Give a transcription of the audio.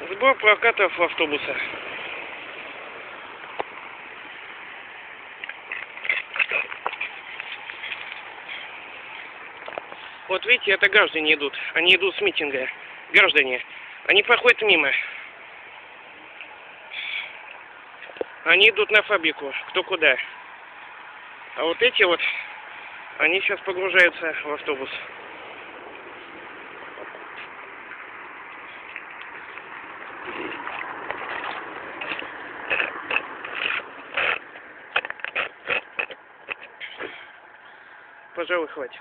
Сбор прокатов автобуса. Вот видите, это граждане идут. Они идут с митинга. Граждане. Они проходят мимо. Они идут на фабрику. Кто куда. А вот эти вот, они сейчас погружаются в автобус. Пожалуй, хватит.